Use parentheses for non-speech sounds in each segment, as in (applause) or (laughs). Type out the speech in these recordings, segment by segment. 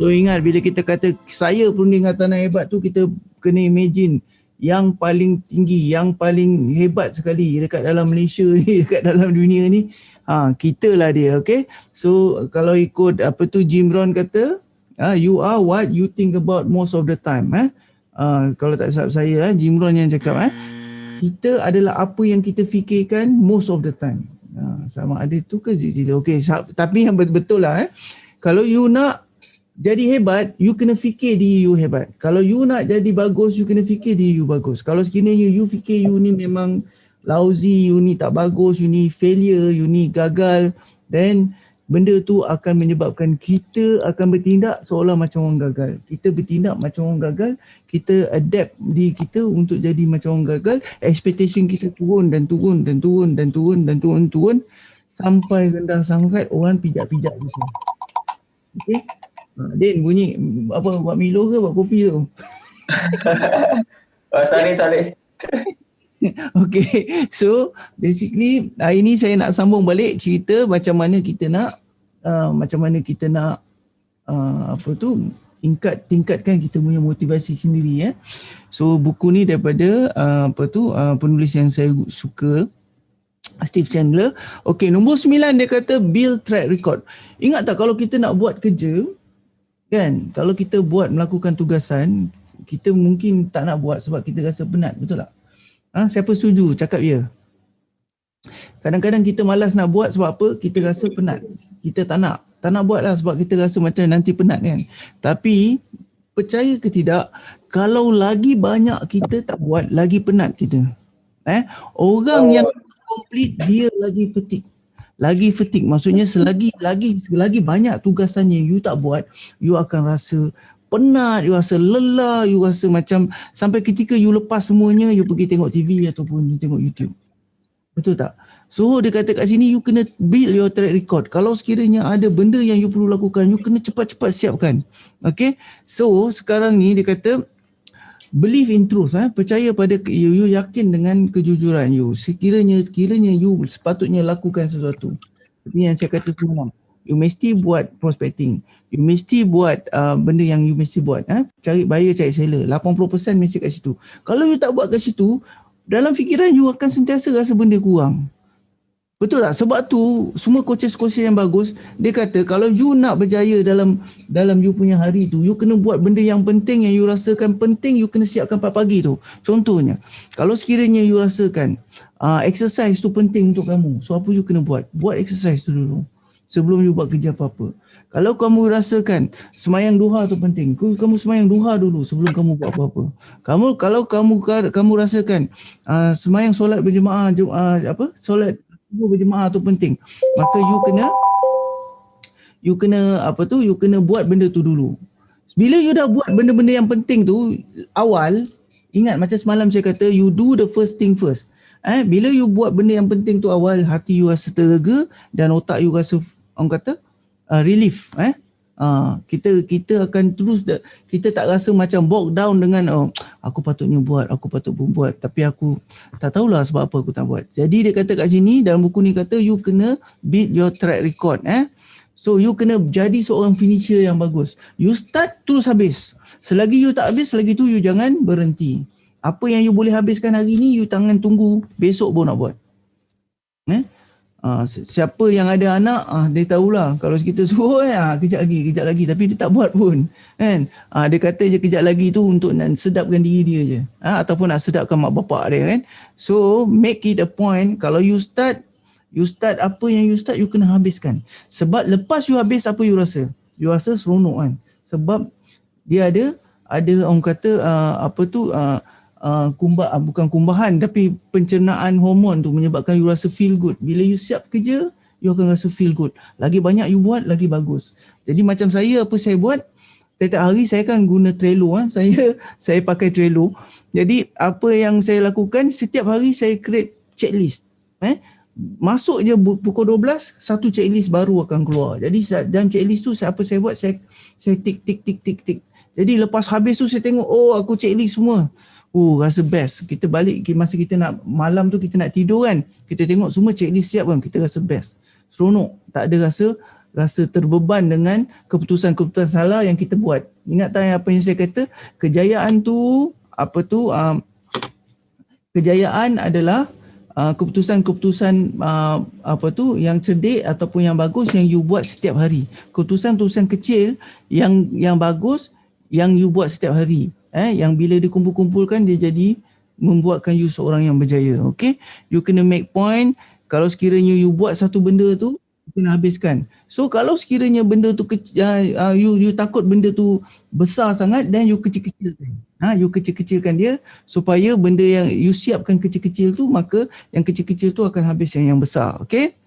So ingat bila kita kata saya perunding hartanah hebat tu kita kena imagine yang paling tinggi, yang paling hebat sekali dekat dalam Malaysia ni, (laughs) dekat dalam dunia ni, ha, kita lah dia, okay? So kalau ikut apa tu Jim Rohn kata, ha, you are what you think about most of the time. Eh? Ha, kalau tak salah saya, eh, Jim Rohn yang cakap, eh? kita adalah apa yang kita fikirkan most of the time. Ha, sama ada tu ke zila. Okay, tapi yang betul lah. Eh? Kalau you nak jadi hebat, you kena fikir diri you hebat. Kalau you nak jadi bagus, you kena fikir diri you bagus. Kalau sekiranya you, fikir you ni memang lousy, you ni tak bagus, you ni failure, you ni gagal, then benda tu akan menyebabkan kita akan bertindak seolah macam orang gagal. Kita bertindak macam orang gagal, kita adapt diri kita untuk jadi macam orang gagal, expectation kita turun dan turun dan turun dan turun dan turun turun sampai rendah sangat orang pijak-pijak gitu. Okay. Ha, Din bunyi apa buat Milo ke buat kopi tu? oh, salih salih. okay, so basically hari ni saya nak sambung balik cerita macam mana kita nak uh, macam mana kita nak uh, apa tu tingkat tingkatkan kita punya motivasi sendiri eh. So buku ni daripada uh, apa tu uh, penulis yang saya suka Steve Chandler. Okay, nombor sembilan dia kata build track record. Ingat tak kalau kita nak buat kerja kan, kalau kita buat melakukan tugasan, kita mungkin tak nak buat sebab kita rasa penat, betul tak? Ha, siapa setuju cakap ya? Kadang-kadang kita malas nak buat sebab apa? Kita rasa penat. Kita tak nak. Tak nak buat lah sebab kita rasa macam nanti penat kan. Tapi percaya ke tidak, kalau lagi banyak kita tak buat, lagi penat kita. Eh? Orang yang complete dia lagi fatigue. Lagi fatigue maksudnya selagi lagi lagi banyak tugasannya you tak buat, you akan rasa penat, you rasa lelah, you rasa macam sampai ketika you lepas semuanya, you pergi tengok TV ataupun you tengok YouTube. Betul tak? So dia kata kat sini you kena build your track record. Kalau sekiranya ada benda yang you perlu lakukan, you kena cepat-cepat siapkan. Okay? So sekarang ni dia kata believe in truth. Eh? Percaya pada you, you yakin dengan kejujuran you. Sekiranya sekiranya you sepatutnya lakukan sesuatu. Seperti yang saya kata semalam. You mesti buat prospecting you mesti buat uh, benda yang you mesti buat eh? cari buyer cari seller 80% mesti kat situ kalau you tak buat kat situ dalam fikiran you akan sentiasa rasa benda kurang betul tak sebab tu semua coaches-coaches yang bagus dia kata kalau you nak berjaya dalam dalam you punya hari tu you kena buat benda yang penting yang you rasakan penting you kena siapkan pagi tu contohnya kalau sekiranya you rasakan uh, exercise tu penting untuk kamu so apa you kena buat buat exercise tu dulu sebelum you buat kerja apa-apa kalau kamu rasakan semayang duha tu penting, kamu semayang duha dulu sebelum kamu buat apa-apa. Kamu kalau kamu kamu rasakan uh, semayang solat berjemaah uh, apa? Solat berjemaah tu penting, maka you kena you kena apa tu? You kena buat benda tu dulu. Bila you dah buat benda-benda yang penting tu awal, ingat macam semalam saya kata you do the first thing first. Eh, bila you buat benda yang penting tu awal, hati you rasa terlega dan otak you rasa orang kata uh, relief eh uh, kita kita akan terus kita tak rasa macam bogged down dengan oh aku patutnya buat aku patut pun buat. Tapi aku tak tahulah sebab apa aku tak buat. Jadi dia kata kat sini dalam buku ni kata you kena beat your track record eh. So you kena jadi seorang finisher yang bagus. You start terus habis. Selagi you tak habis selagi tu you jangan berhenti. Apa yang you boleh habiskan hari ni you tangan tunggu. Besok pun nak buat. Eh Uh, siapa yang ada anak uh, dia tahulah. Kalau kita suruh uh, kejap lagi kejap lagi. Tapi dia tak buat pun kan? Uh, dia kata je kejap lagi tu untuk nak sedapkan diri dia je. Uh, ataupun nak sedapkan mak bapak dia kan? So make it a point kalau you start you start apa yang you start you kena habiskan. Sebab lepas you habis apa you rasa? You rasa seronok kan? Sebab dia ada ada orang kata uh, apa tu uh, uh, kumbah uh, bukan kumbahan tapi pencernaan hormon tu menyebabkan you rasa feel good. Bila you siap kerja, you akan rasa feel good. Lagi banyak you buat, lagi bagus. Jadi macam saya apa saya buat? Setiap hari saya kan guna Trello ah. (laughs) Saya saya pakai Trello. Jadi apa yang saya lakukan setiap hari saya create checklist. Eh? Masuk je pukul 12, satu checklist baru akan keluar. Jadi dalam checklist tu apa saya buat? Saya saya tik tik tik tik tik. Jadi lepas habis tu saya tengok oh aku checklist semua. Oh rasa best. Kita balik masa kita nak malam tu kita nak tidur kan. Kita tengok semua checklist siap kan. Kita rasa best. Seronok. Tak ada rasa rasa terbeban dengan keputusan-keputusan salah yang kita buat. Ingat tak apa yang saya kata? Kejayaan tu apa tu um, kejayaan adalah uh, keputusan-keputusan uh, apa tu yang cerdik ataupun yang bagus yang you buat setiap hari. Keputusan-keputusan kecil yang yang bagus yang you buat setiap hari. Eh yang bila dikumpul-kumpulkan dia jadi membuatkan you seorang yang berjaya. Okay? You kena make point kalau sekiranya you buat satu benda tu kena habiskan. So kalau sekiranya benda tu uh, you you takut benda tu besar sangat dan you kecil-kecilkan. Ha, you kecil-kecilkan dia supaya benda yang you siapkan kecil-kecil tu maka yang kecil-kecil tu akan habis yang yang besar. Okay?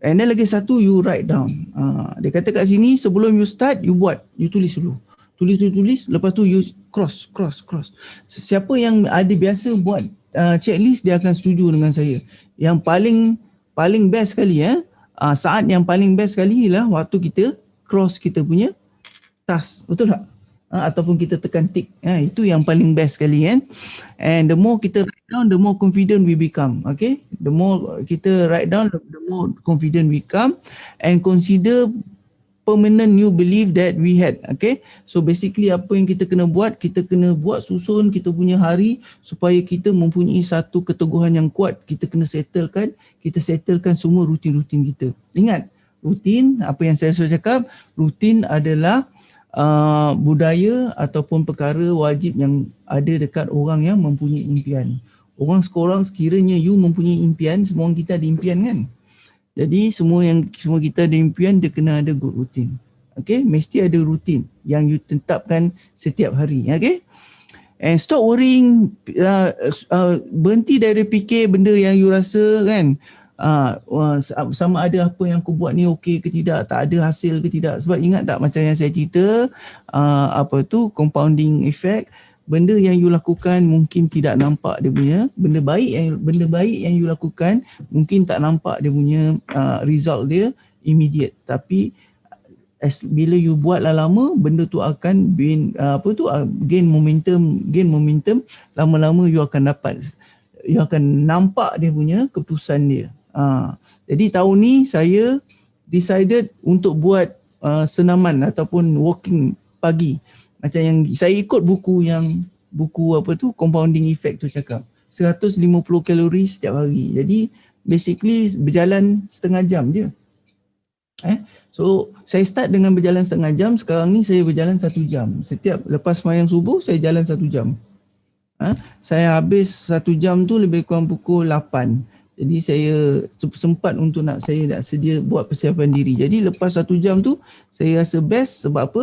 And then lagi satu you write down. Uh, dia kata kat sini sebelum you start you buat, you tulis dulu. Tulis tulis tulis lepas tu you cross cross cross. Siapa yang ada biasa buat uh, checklist dia akan setuju dengan saya. Yang paling paling best sekali eh uh, saat yang paling best sekali ialah waktu kita cross kita punya task. Betul tak? Uh, ataupun kita tekan tick. Uh, itu yang paling best sekali kan. And the more kita write down the more confident we become. Okay? The more kita write down the more confident we become and consider permanent new belief that we had okay? So basically apa yang kita kena buat kita kena buat susun kita punya hari supaya kita mempunyai satu keteguhan yang kuat. Kita kena settlekan kita settlekan semua rutin-rutin kita. Ingat rutin apa yang saya sudah cakap rutin adalah uh, budaya ataupun perkara wajib yang ada dekat orang yang mempunyai impian. Orang sekorang sekiranya you mempunyai impian semua orang kita ada impian kan jadi semua yang semua kita ada impian dia kena ada good routine. Okay, mesti ada rutin yang you tetapkan setiap hari. Okay, and stop worrying, uh, uh, berhenti dari fikir benda yang you rasa kan, uh, uh, sama ada apa yang aku buat ni okey ke tidak, tak ada hasil ke tidak. Sebab ingat tak macam yang saya cerita, uh, apa tu compounding effect, benda yang you lakukan mungkin tidak nampak dia punya benda baik yang benda baik yang you lakukan mungkin tak nampak dia punya uh, result dia immediate. Tapi as bila you buat lama benda tu akan gain uh, apa tu uh, gain momentum gain momentum lama-lama you akan dapat you akan nampak dia punya keputusan dia. Uh, jadi tahun ni saya decided untuk buat uh, senaman ataupun walking pagi macam yang saya ikut buku yang buku apa tu compounding effect tu cakap 150 kalori setiap hari. Jadi basically berjalan setengah jam je. Eh so saya start dengan berjalan setengah jam sekarang ni saya berjalan satu jam. Setiap lepas mayang subuh saya jalan satu jam. Eh? saya habis satu jam tu lebih kurang pukul 8 jadi saya sempat untuk nak saya nak sedia buat persiapan diri. Jadi lepas satu jam tu saya rasa best sebab apa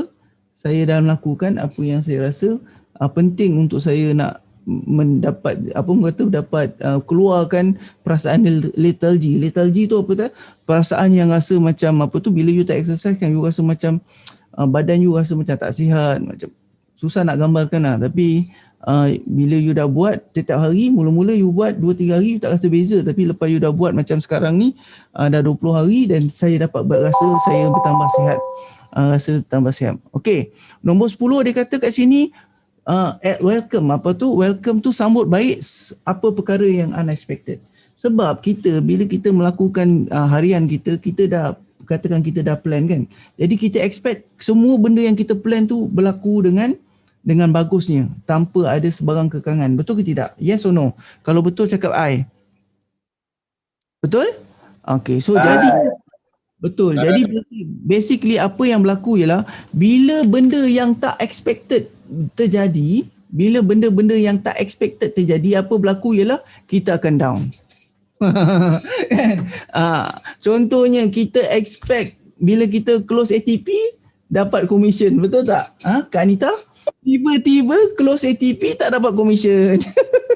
saya dah melakukan apa yang saya rasa uh, penting untuk saya nak mendapat apa kata dapat uh, keluarkan perasaan lethargy. Lethargy tu apa tu? Perasaan yang rasa macam apa tu bila you tak exercise kan you rasa macam uh, badan you rasa macam tak sihat, macam susah nak gambarkan lah. Tapi uh, bila you dah buat setiap hari, mula-mula you buat 2-3 hari you tak rasa beza. Tapi lepas you dah buat macam sekarang ni uh, dah 20 hari dan saya dapat berasa saya bertambah sihat uh, rasa tambah siap. Okey, nombor 10 dia kata kat sini uh, at welcome apa tu? Welcome tu sambut baik apa perkara yang unexpected. Sebab kita bila kita melakukan uh, harian kita, kita dah katakan kita dah plan kan. Jadi kita expect semua benda yang kita plan tu berlaku dengan dengan bagusnya tanpa ada sebarang kekangan. Betul ke tidak? Yes or no? Kalau betul cakap I. Betul? Okay, so uh, jadi Betul. Jadi basically apa yang berlaku ialah bila benda yang tak expected terjadi, bila benda-benda yang tak expected terjadi, apa berlaku ialah kita akan down. (laughs) ah, contohnya kita expect bila kita close ATP dapat commission, betul tak? Ha, Kak Anita? Tiba-tiba close ATP tak dapat commission. (laughs)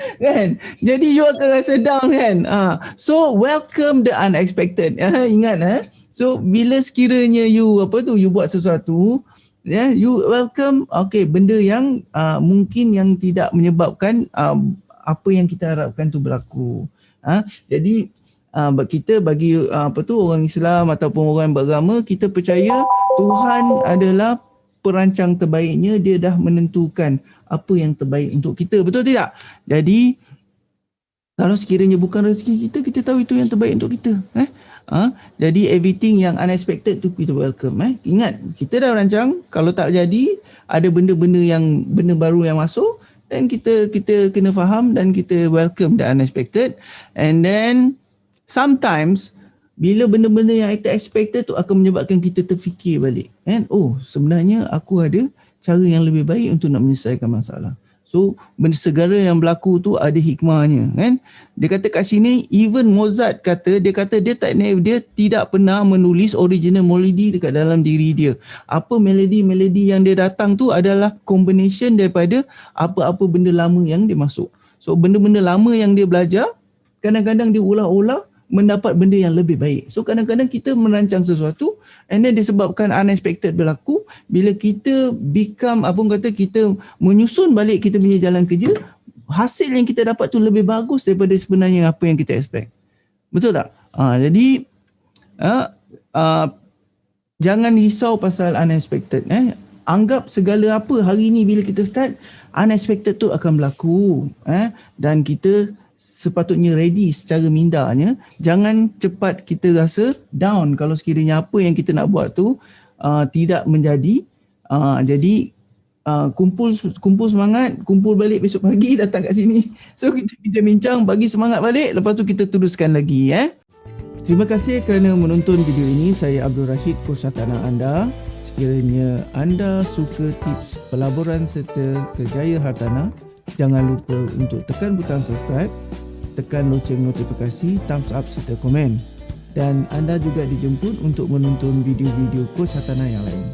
(laughs) kan? Jadi you akan rasa down kan? Uh, so welcome the unexpected. Uh, ingat eh so bila sekiranya you apa tu you buat sesuatu ya yeah, you welcome okay benda yang uh, mungkin yang tidak menyebabkan uh, apa yang kita harapkan tu berlaku. Uh, jadi uh, kita bagi uh, apa tu orang Islam ataupun orang beragama kita percaya Tuhan adalah perancang terbaiknya dia dah menentukan apa yang terbaik untuk kita betul tidak jadi kalau sekiranya bukan rezeki kita kita tahu itu yang terbaik untuk kita eh Ha? Jadi everything yang unexpected tu kita welcome. Eh? Ingat, kita dah rancang kalau tak jadi ada benda-benda yang benda baru yang masuk dan kita kita kena faham dan kita welcome the unexpected and then sometimes bila benda-benda yang kita expected tu akan menyebabkan kita terfikir balik kan oh sebenarnya aku ada cara yang lebih baik untuk nak menyelesaikan masalah So benda segala yang berlaku tu ada hikmahnya kan. Dia kata kat sini even Mozart kata dia kata dia tak dia tidak pernah menulis original melody dekat dalam diri dia. Apa melodi-melodi yang dia datang tu adalah combination daripada apa-apa benda lama yang dia masuk. So benda-benda lama yang dia belajar kadang-kadang dia ulah-ulah mendapat benda yang lebih baik. So kadang-kadang kita merancang sesuatu and then disebabkan unexpected berlaku bila kita become apa kata kita menyusun balik kita punya jalan kerja hasil yang kita dapat tu lebih bagus daripada sebenarnya apa yang kita expect. Betul tak? Ha, jadi ha, ha, jangan risau pasal unexpected eh. Anggap segala apa hari ni bila kita start unexpected tu akan berlaku eh dan kita sepatutnya ready secara mindanya jangan cepat kita rasa down kalau sekiranya apa yang kita nak buat tu uh, tidak menjadi uh, jadi uh, kumpul kumpul semangat kumpul balik besok pagi (laughs) datang kat sini. So kita bincang-bincang bagi semangat balik lepas tu kita teruskan lagi eh. Terima kasih kerana menonton video ini. Saya Abdul Rashid Kursatana anda. Sekiranya anda suka tips pelaburan serta kerjaya hartanah Jangan lupa untuk tekan butang subscribe, tekan loceng notifikasi, thumbs up serta komen. Dan anda juga dijemput untuk menonton video-video Coach Hatana yang lain.